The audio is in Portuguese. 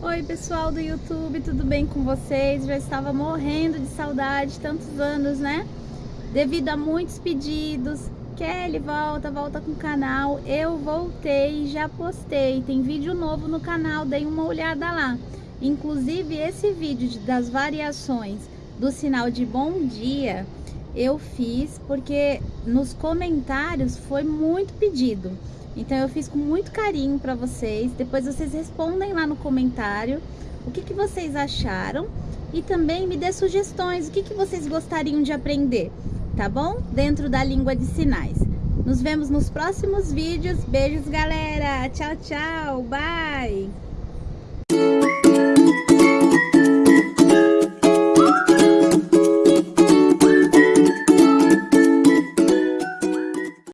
Oi pessoal do YouTube, tudo bem com vocês? Já estava morrendo de saudade, tantos anos, né? Devido a muitos pedidos, Kelly volta, volta com o canal. Eu voltei, já postei, tem vídeo novo no canal, dei uma olhada lá. Inclusive esse vídeo das variações do sinal de bom dia, eu fiz porque nos comentários foi muito pedido. Então eu fiz com muito carinho para vocês. Depois vocês respondem lá no comentário o que, que vocês acharam e também me dê sugestões, o que, que vocês gostariam de aprender, tá bom? Dentro da língua de sinais. Nos vemos nos próximos vídeos. Beijos, galera. Tchau, tchau. Bye.